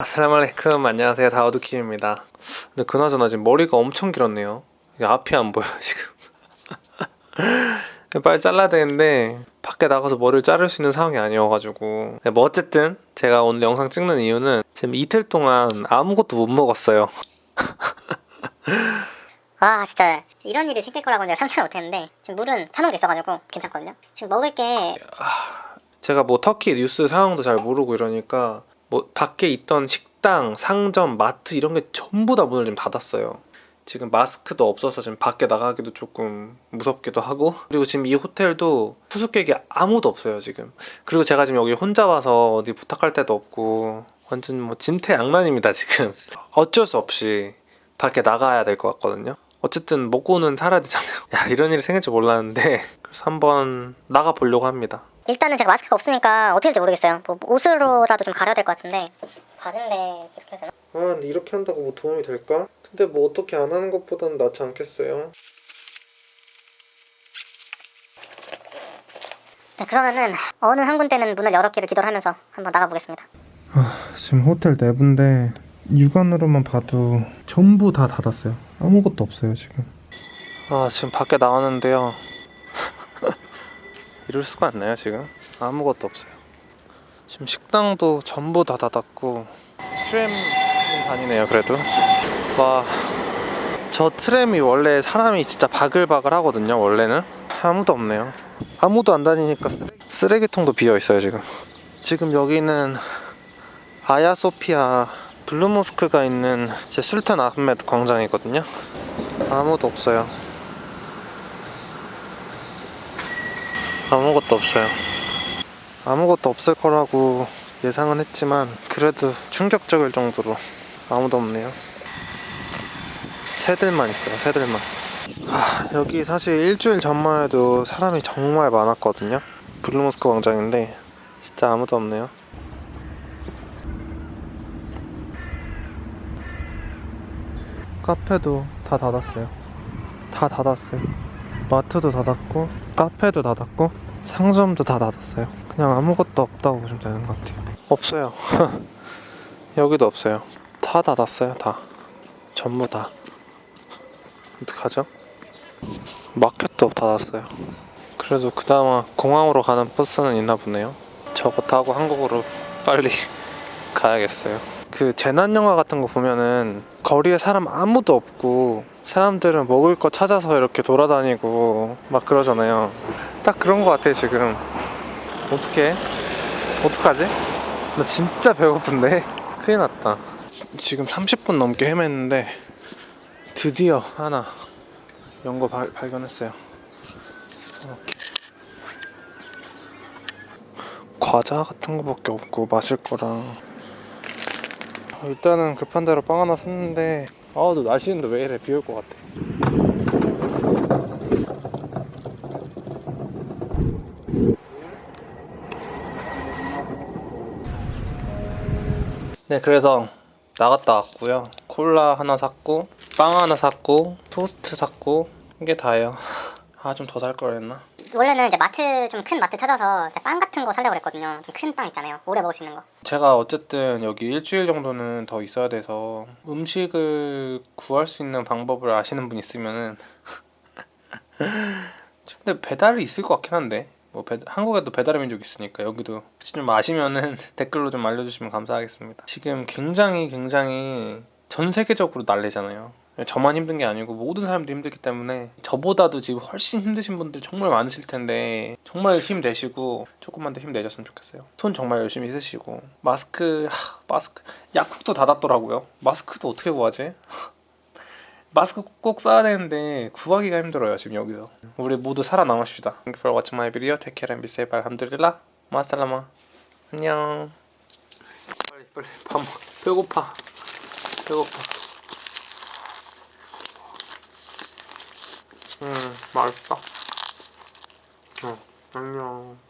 아슬라말레이쿰. 안녕하세요. 다우드킴입니다. 근데 그나저나 지금 머리가 엄청 길었네요. 이게 앞이 안 보여 지금. 빨리 잘라야 되는데 밖에 나가서 머리를 자를 수 있는 상황이 아니어가지고. 네, 뭐 어쨌든 제가 오늘 영상 찍는 이유는 지금 이틀 동안 아무것도 못 먹었어요. 와 진짜 이런 일이 생길 거라고 내가 상상을 못했는데 지금 물은 사놓은 게 있어가지고 괜찮거든요. 지금 먹을 게 제가 뭐 터키 뉴스 상황도 잘 모르고 이러니까 뭐 밖에 있던 식당, 상점, 마트 이런 게 전부 다 문을 지금 닫았어요. 지금 마스크도 없어서 지금 밖에 나가기도 조금 무섭기도 하고. 그리고 지금 이 호텔도 투숙객이 아무도 없어요 지금. 그리고 제가 지금 여기 혼자 와서 어디 부탁할 데도 없고 완전 뭐 진퇴양난입니다 지금. 어쩔 수 없이 밖에 나가야 될 것 같거든요. 어쨌든 먹고는 살아야 되잖아요. 야 이런 일이 생길 줄 몰랐는데 그래서 한번 나가 보려고 합니다 일단은 제가 마스크가 없으니까 어떻게 될지 모르겠어요 뭐 옷으로라도 좀 가려야 될 것 같은데 바지인데 이렇게 해야 되나? 아 근데 이렇게 한다고 뭐 도움이 될까? 근데 뭐 어떻게 안 하는 것보다는 낫지 않겠어요? 네, 그러면은 어느 한 군데는 문을 열었기를 기도를 하면서 한번 나가보겠습니다 아 지금 호텔 내부인데 육안으로만 봐도 전부 다 닫았어요 아무것도 없어요 지금 아 지금 밖에 나왔는데요 이럴 수가 있나요 지금? 아무것도 없어요. 지금 식당도 전부 다 닫았고 트램은 다니네요 그래도. 와. 저 트램이 원래 사람이 진짜 바글바글 하거든요 원래는. 아무도 없네요. 아무도 안 다니니까 쓰레기, 쓰레기 통도 비어있어요 지금. 지금 여기는 아야소피아 블루모스크가 있는 제 술탄 아흐메드 광장이거든요. 아무도 없어요 아무것도 없어요. 아무것도 없을 거라고 예상은 했지만 그래도 충격적일 정도로 아무도 없네요. 새들만 있어요 새들만. 아, 여기 사실 일주일 전만 해도 사람이 정말 많았거든요. 블루모스크 광장인데 진짜 아무도 없네요. 카페도 다 닫았어요. 다 닫았어요. 마트도 닫았고 카페도 닫았고 상점도 다 닫았어요. 그냥 아무것도 없다고 보시면 되는 것 같아요. 없어요. 여기도 없어요. 다 닫았어요 다. 전부 다. 어떡하죠? 마켓도 닫았어요. 그래도 그나마 공항으로 가는 버스는 있나 보네요. 저거 타고 한국으로 빨리 가야겠어요. 그 재난 영화 같은 거 보면은 거리에 사람 아무도 없고 사람들은 먹을 거 찾아서 이렇게 돌아다니고 막 그러잖아요. 딱 그런 거 같아 지금. 어떡해? 어떡하지? 나 진짜 배고픈데? 큰일 났다. 지금 30분 넘게 헤맸는데 드디어 하나 연거 발 견했어요. 이렇게 과자 같은 거밖에 없고 마실 거랑. 어, 일단은 급한 대로 빵 하나 샀는데 너 날씨인데 왜 이래? 비 올 것 같아. 네 그래서 나갔다 왔고요. 콜라 하나 샀고 빵 하나 샀고 토스트 샀고 이게 다예요. 아 좀 더 살 걸 했나? 원래는 이제 마트 좀 큰 마트 찾아서 빵 같은 거 사려고 그랬거든요. 좀 큰 빵 있잖아요. 오래 먹을 수 있는 거. 제가 어쨌든 여기 일주일 정도는 더 있어야 돼서 음식을 구할 수 있는 방법을 아시는 분 있으면은 근데 배달이 있을 것 같긴 한데. 뭐 배- 한국에도 배달의 민족 있으니까 여기도 좀 아시면은 댓글로 좀 알려주시면 감사하겠습니다. 지금 굉장히 굉장히 전 세계적으로 난리잖아요 저만 힘든 게 아니고 모든 사람들이 힘들기 때문에 저보다도 지금 훨씬 힘드신 분들 정말 많으실 텐데 정말 힘내시고 조금만 더 힘내셨으면 좋겠어요. 손 정말 열심히 쓰시고 마스크 하, 마스크 약국도 닫았더라고요. 마스크도 어떻게 구하지? 마스크 꼭, 꼭 써야 되는데 구하기가 힘들어요 지금 여기서. 우리 모두 살아남읍시다. Thank you for watching my video. Take care and be safe. 알함드릴라. 마살라마. 안녕. 빨리 빨리. 밥 먹... 배고파. 배고파 음, 맛있다. 어, 안녕.